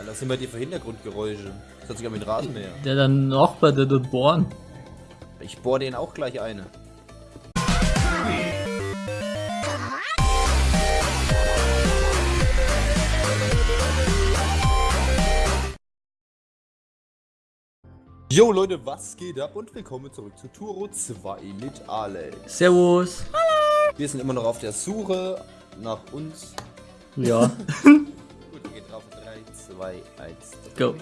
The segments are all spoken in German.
Alter, was sind bei dir für Hintergrundgeräusche? Das an wie ein Rasenmäher. Der dann Nachbar, der dort bohren. Ich bohr den auch gleich eine. Yo Leute, was geht ab und willkommen zurück zu Turo 2 mit Alex. Servus. Wir sind immer noch auf der Suche nach uns. Ja. 2, 1. Go.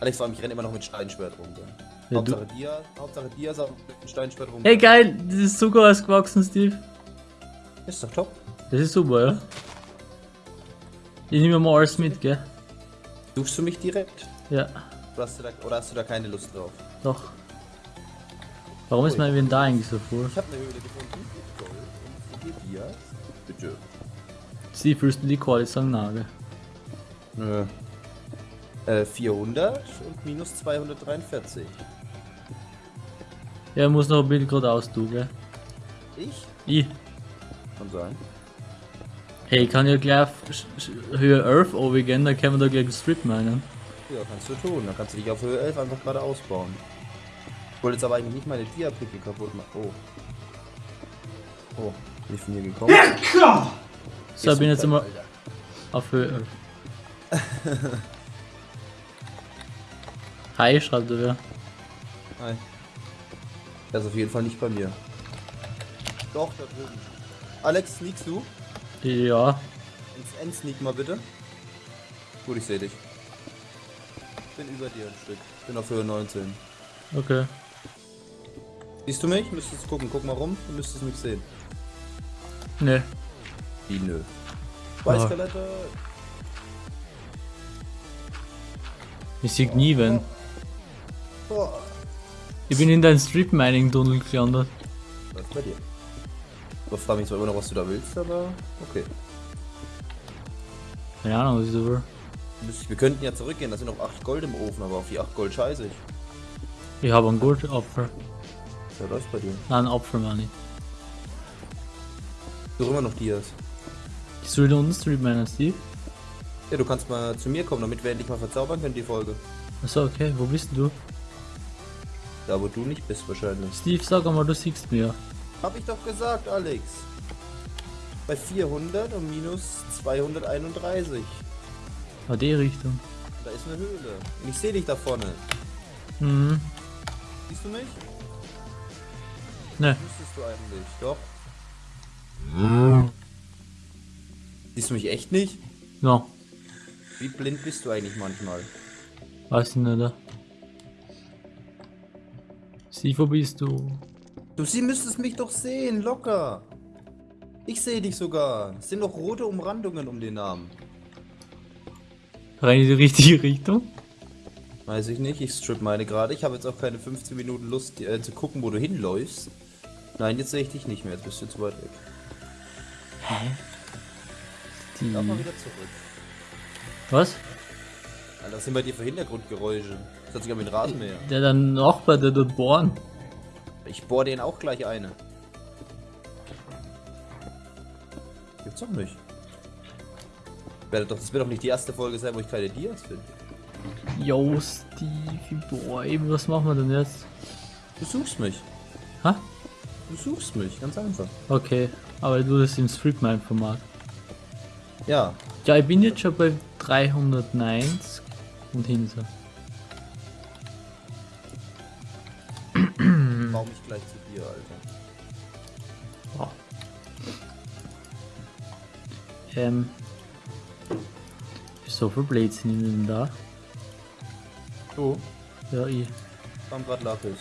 Alex, vor allem, ich renne immer noch mit Steinschwert rum. Ja, Hauptsache dir, Hauptsache dir ist auch mit Steinschwert rum. Hey geil, das ist Zucker ausgewachsen, Steve. Ist doch top. Das ist super, ja. Ich nehme mal alles mit, gell? Suchst du mich direkt? Ja, Oder hast du da, oder hast du da keine Lust drauf? doch. Warum ist mein Inventar eigentlich so voll? Ich habe eine Höhle gefunden. Gold und vier Dias. Bitte. Steve, willst du die Quali sagen, Nagel? Nö. Äh, 400 und minus 243. Ja, muss noch ein Bild geradeaus tun, gell? Ich? Ich. Kann sein. Hey, ich kann ja gleich auf Höhe 11 gehen, dann können wir da gleich einen Strip meinen. Ja, kannst du tun. Dann kannst du dich auf Höhe 11 einfach gerade ausbauen. Ich wollte jetzt aber eigentlich nicht meine Dia-Picke kaputt machen. Oh. Oh, bin ich von hier gekommen? So, ich bin jetzt immer Alter. auf Höhe 11. Hi, schreibt er wer. Nein. Der ist auf jeden Fall nicht bei mir. Doch, da drüben. Alex, sneakst du? Ja, Ins Endsneak mal bitte. Gut, ich sehe dich. Bin über dir ein Stück. Bin auf Höhe 19. okay. Siehst du mich? Müsstest gucken. Guck mal rum. Du müsstest mich sehen. Ne, Wie nö. Zwei Ah. Ich sehe nie wenn. Boah. Ich bin in dein Strip Mining Tunnel gelandet. Was ist bei dir? Ich frage mich zwar immer noch, was du da willst, aber okay. Keine Ahnung, was ich so will. Wir könnten ja zurückgehen. Da sind noch 8 Gold im Ofen, aber auf die 8 Gold scheiße ich. Ich habe einen Goldapfel. Was läuft bei dir? Nein, einen Apfel meine ich. Du immer noch Dias. Ich soll da unten Strip meinen, Steve? Ja, du kannst mal zu mir kommen, damit wir endlich mal verzaubern können, die Folge. Achso, okay, wo bist du? Da, wo du nicht bist, wahrscheinlich. Steve, sag einmal, du siehst mir. Hab ich doch gesagt, Alex. Bei 400 und minus 231. Ah, die Richtung. Da ist eine Höhle. Und ich sehe dich da vorne. Mhm. Siehst du mich? Ne, Müsstest du eigentlich, doch. Siehst du mich echt nicht? no. Wie blind bist du eigentlich manchmal? Weiß ich nicht. Steve, wo bist du? Du sie müsstest mich doch sehen, locker. Ich sehe dich sogar. Es sind noch rote Umrandungen um den Namen. Rein in die richtige Richtung? Weiß ich nicht, ich strip meine gerade. Ich habe jetzt auch keine 15 Minuten Lust äh, zu gucken, wo du hinläufst. Nein, jetzt sehe ich dich nicht mehr, jetzt bist du zu weit weg. Die. Lauf mal wieder zurück. Was? Alter, was sind bei dir für Hintergrundgeräusche? Das an wie ein Rasenmäher. Der dann Nachbar, der dort bohren. Ich bohr den auch gleich eine. Gibt's doch nicht. Werde doch, das wird doch nicht die erste Folge sein, wo ich keine Dias finde. Yo, Steve, boah, eben, was machen wir denn jetzt? Du suchst mich. Ha? Du suchst mich, ganz einfach. Okay, aber du das im Strip Mine Format. Ja, Ja, ich bin jetzt schon bei 390 und hinter. baue mich gleich zu dir, Alter. Wow. Ähm. So viel Blödsinn in da. Du? Ja, ich. Kam grad Lapis.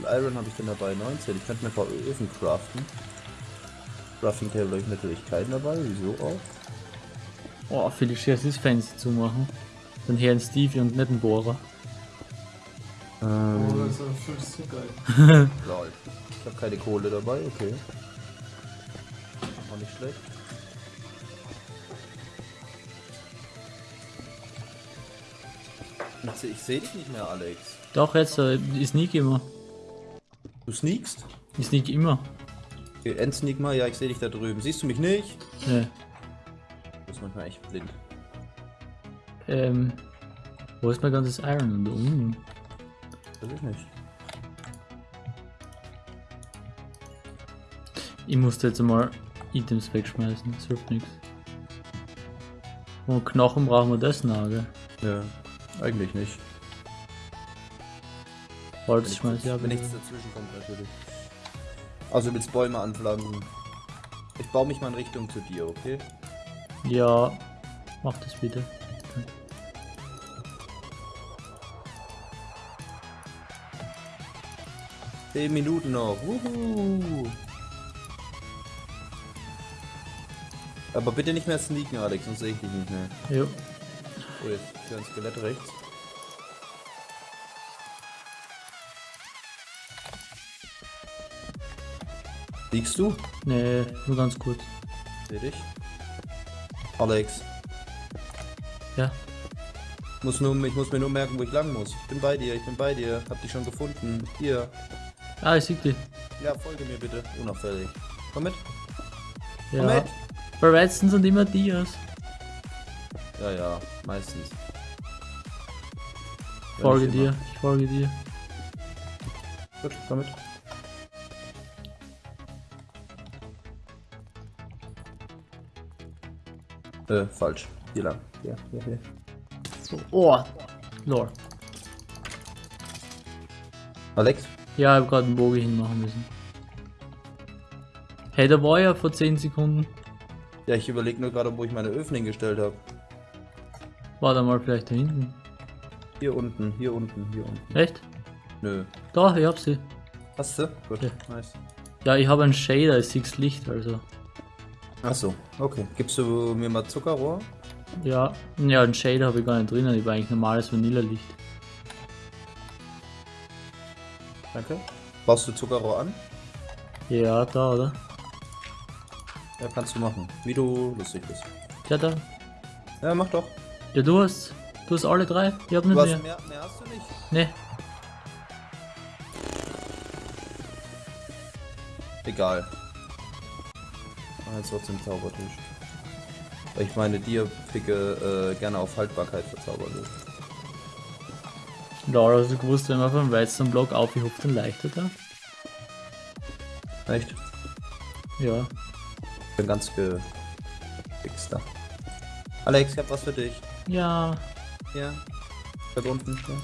Iron habe ich denn dabei? 19. Ich könnte mir ein paar Öfen craften. Crafting Table habe ich natürlich keinen dabei. Wieso auch? Oh, viele Scherz ist fancy zu machen. Dann Herrn Steve und nicht ein Bohrer. Ähm, Oh, das ist geil. lol. Ich habe keine Kohle dabei, okay. Auch nicht schlecht. Ich seh- Ich sehe dich nicht mehr, Alex. Doch, jetzt, äh, ich sneak immer. Du sneakst? Ich sneak immer. Okay, Endsneak mal. Ja, ich sehe dich da drüben. Siehst du mich nicht? Ne. Manchmal echt blind. Ähm. Wo ist mein ganzes Iron? Da unten. Weiß ich nicht. Ich musste jetzt mal Items wegschmeißen, das hilft nichts. Und Knochen brauchen wir das noch, gell? Ja, eigentlich nicht. Holz schmeiß ich ab. Wenn nichts dazwischen kommt, natürlich. Also willst Bäume anpflanzen. Ich baue mich mal in Richtung zu dir, okay? Ja, mach das bitte. 10 Minuten noch. Wuhu. Aber bitte nicht mehr sneaken, Alex, sonst sehe ich dich nicht mehr. Jo. Oh, jetzt ist hier ein Skelett rechts. Liegst du? Nee, nur ganz kurz. Seh dich. Alex. Ja. Muss nur, ich muss mir nur merken, wo ich lang muss. Ich bin bei dir, ich bin bei dir. Hab dich schon gefunden. Hier. Ah, ich sieg dich. Ja, folge mir bitte. Unauffällig. Komm mit. Komm Ja. mit. Bei Redstone sind immer Dias. Ja, ja, meistens. Ich folge dir, ich folge dir. Gut, komm mit. Äh, falsch. Hier lang. Hier, hier, hier. So, oh. Lord. Alex? Ja, ich hab gerade einen Bogen hinmachen müssen. Hey, da war ja vor 10 Sekunden. Ja, ich überlege nur gerade, wo ich meine Öfen hingestellt habe. War da mal vielleicht da hinten. Hier unten, hier unten, hier unten. Echt? Nö. Da, ich hab sie. Hast du? Gut, Ja. nice. Ja, ich habe einen Shader, ich sehe Licht, also. Achso, okay. Gibst du mir mal Zuckerrohr? Ja, ja, einen Shader habe ich gar nicht drinnen, ich war eigentlich normales Vanillalicht. Danke. Baust du Zuckerrohr an? Ja, da, oder? Ja, kannst du machen. Wie du lustig bist. Ja, da. Ja, mach doch. Ja, du hast. Du hast alle drei? Ich hab nicht Du hast mehr. mehr, mehr hast du nicht. Nee. Egal. Mach jetzt trotzdem Zaubertisch. Ich meine Dia-Picke äh, gerne auf Haltbarkeit verzaubern will. Laura, hast du gewusst, wenn man vom Weizenblock aufgehupft, dann leichter da? Echt? Ja. Ich bin ganz gefixt da. Alex, ich hab was für dich. Ja. Ja. Da unten. Ja.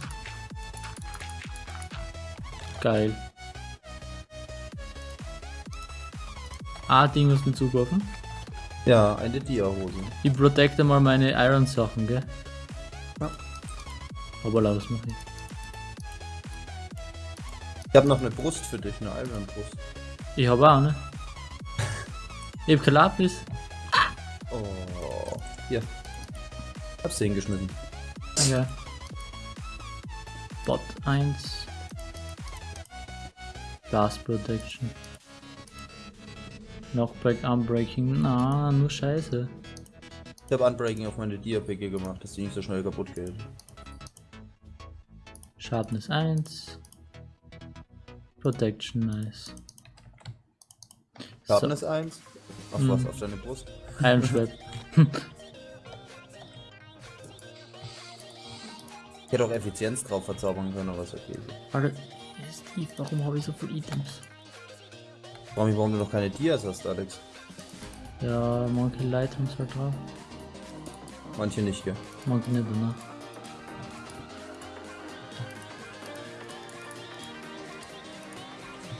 Geil. Ah, Ding du mir zugeworfen. Ja, eine Dia-Hose. Ich protecte mal meine Iron-Sachen, gell? Ja. Aber lass mach ich. Ich habe noch eine Brust für dich, eine Iron-Brust. Ich habe auch, ne? Ich hab kein Lapis. Oh. Hier. Hab's dir hingeschmissen. Okay. Bot 1. Blast Protection. Knockback, Unbreaking. Na, nur Scheiße. Ich habe Unbreaking auf meine Dia-Picke gemacht, dass die nicht so schnell kaputt geht. Sharpness 1. Protection, nice. Schaden ist eins. Auf Hm. was? Auf deine Brust? Iron Schwert. Ich hätte auch Effizienz drauf verzaubern können, aber ist okay. Alter, Steve, warum habe ich so viele Items? Warum, mich, warum du noch keine Dias hast, Alex? Ja, manche Light haben halt drauf. Manche nicht, gell? Manche nicht, ne?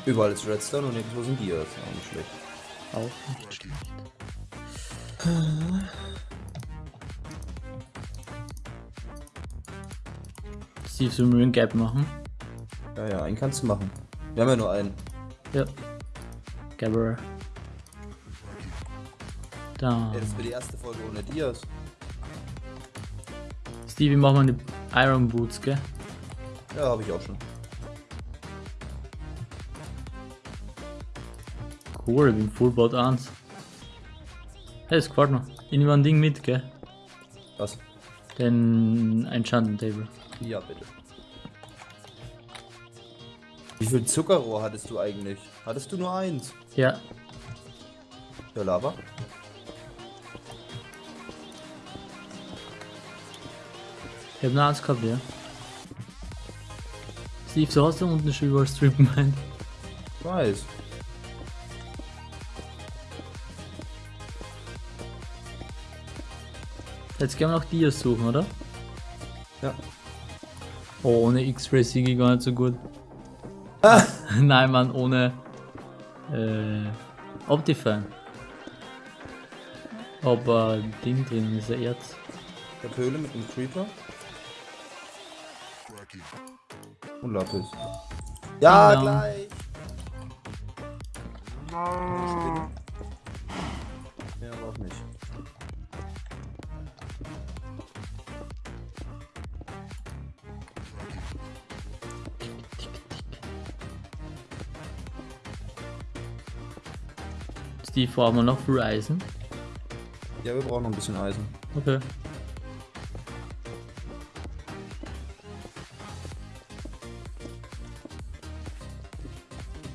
Überall ist Redstone und nirgendwo sind Dias. Auch nicht schlecht. Auch nicht schlecht. Steve, sollen wir einen Gap machen? Ja, ja, einen kannst du machen. Wir haben ja nur einen. Ja. Gabber. Da. Das wird die erste Folge ohne Dias. Stevie, mach mal die Iron Boots, gell? Ja, habe ich auch schon. Cool, ich bin Fullbot 1. Hey, das gefällt mir. Ich nehme ein Ding mit, gell? Was? Den Enchanting Table. Ja, bitte. Wie viel Zuckerrohr hattest du eigentlich? Hattest du nur eins? Ja, Ja, Lava? Ich hab nur eins gehabt, ja. Steve, so hast du unten schon über Strip gemeint. Ich weiß. Jetzt können wir noch Dias suchen, oder? Ja. Oh, ohne X-Ray Sigi gar nicht so gut. Ah. Nein, Mann, ohne äh, Optifine. Aber Ding drin ist ein Erz. Ich hab Höhle mit einem Creeper. Und Lapis. Ja, dong. gleich. Ja, aber auch nicht. Steve, brauchen wir noch für Eisen? Ja, wir brauchen noch ein bisschen Eisen. Okay.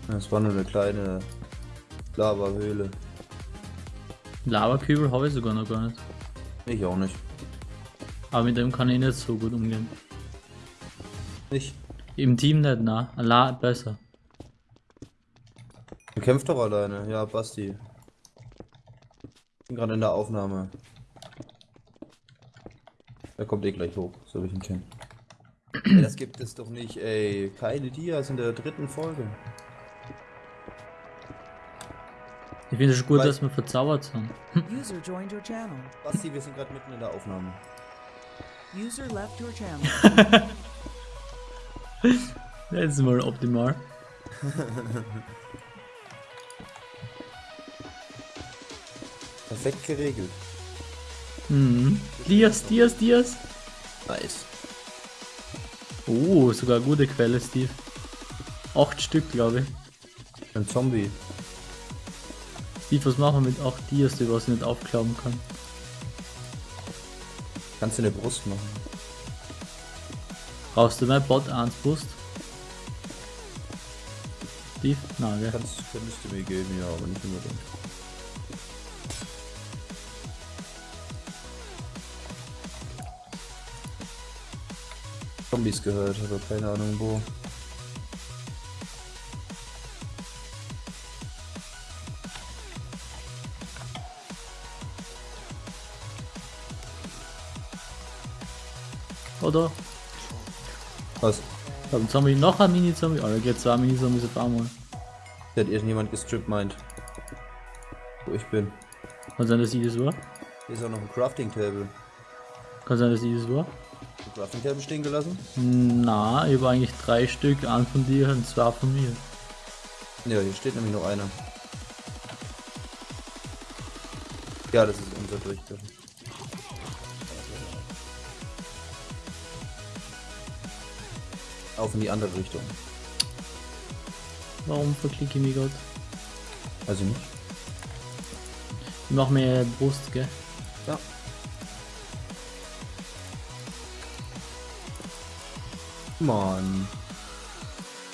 Das war nur eine kleine Lava-Höhle. Lavakübel habe ich sogar noch gar nicht. Ich auch nicht. Aber mit dem kann ich nicht so gut umgehen. Nicht. Im Team nicht, na. La besser. Du kämpfst doch alleine. Ja, Basti. Ich bin gerade in der Aufnahme. Er kommt eh gleich hoch, so wie ich ihn kenne. ey, das gibt es doch nicht, ey. Keine Dias in der dritten Folge. Ich finde es schon gut, Weil- dass wir verzaubert sind. User joined your channel. Basti, wir sind gerade mitten in der Aufnahme. User left your channel. Das ist mal optimal. Perfekt geregelt. Mhm. Dias, Dias, Dias. Nice. Oh, sogar eine gute Quelle, Steve. Acht Stück, glaube ich. Ein Zombie. Steve, was machen wir mit acht Dias, die was ich nicht aufklappen kann? Kannst du eine Brust machen? Brauchst du mein Bot 1 Boost? Steve? Na, gell? Kannst, könntest du mir geben, ja, aber nicht unbedingt. Zombies gehört, aber keine Ahnung wo. Oder? Was? Ich hab einen Zombie, noch ein Mini-Zombie. Oh, da geht zwei Mini-Zombies auf einmal. Hat irgendjemand gestrippt meint. Wo ich bin. Kann sein, dass ich das war? Hier ist auch noch ein Crafting Table. Kann sein, dass ich das war? Crafting Table stehen gelassen? Na, ich habe eigentlich drei Stück, ein von dir und zwei von mir. Ja, hier steht nämlich noch einer. Ja, das ist unser Durchgang. Auf in die andere Richtung. Warum verklicke ich mich gerade? Also nicht? Ich mach mir Brust, gell? Mann.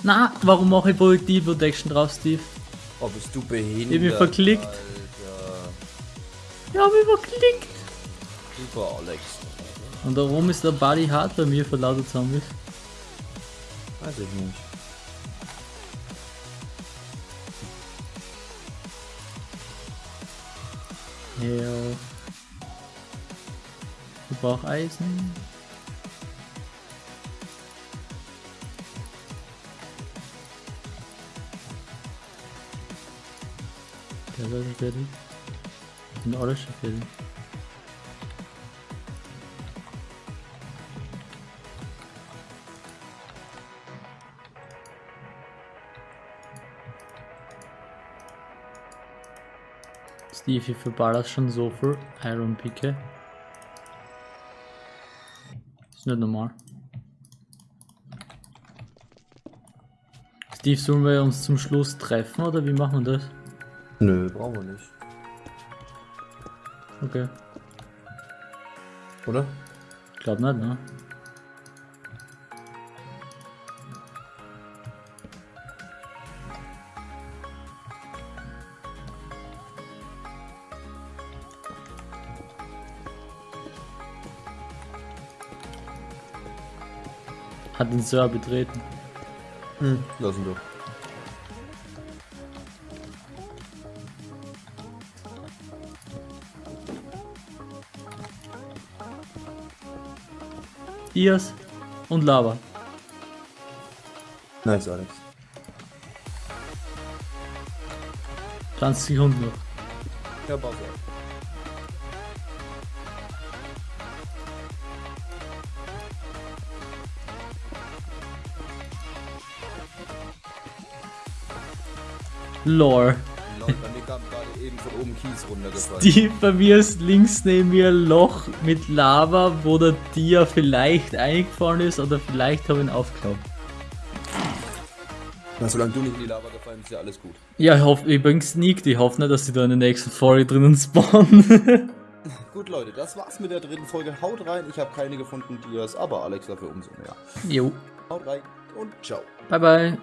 Na, warum mache ich Projektil Protection drauf, Steve? Oh, bist du behindert? Ich hab mich verklickt. Alter. Ich hab mich verklickt! Super, Alex. Und warum ist der Body hart bei mir für lauter Zombies? Weiß ich nicht. Ja. Ich brauch Eisen. Der ist schon fertig. Sind alle schon fertig. Steve, ich verballer schon so viel Iron Picke. Ist nicht normal. Steve, sollen wir uns zum Schluss treffen oder wie machen wir das? Nö, brauchen wir nicht. Okay, Oder? glaub nicht, ne? Hat den Server betreten. Hm, lass ihn Dias und Lava. Nice, Alex. 20 Sekunden noch. Ja, Pause. Lore. Eben von oben Kies runtergefallen. Die bei mir ist links neben mir ein Loch mit Lava, wo der Dia vielleicht eingefallen ist oder vielleicht habe ich ihn aufgeklappt. Na, solange du nicht in die Lava gefallen bist, ist ja alles gut. Ja, ich hoffe, ich bin sneakt. Ich hoffe nicht, dass sie da in der nächsten Folge drinnen spawnen. Gut, Leute, das war's mit der dritten Folge. Haut rein, ich habe keine gefunden, Dias, aber Alex dafür umso mehr. jo. Haut rein und ciao. Bye bye.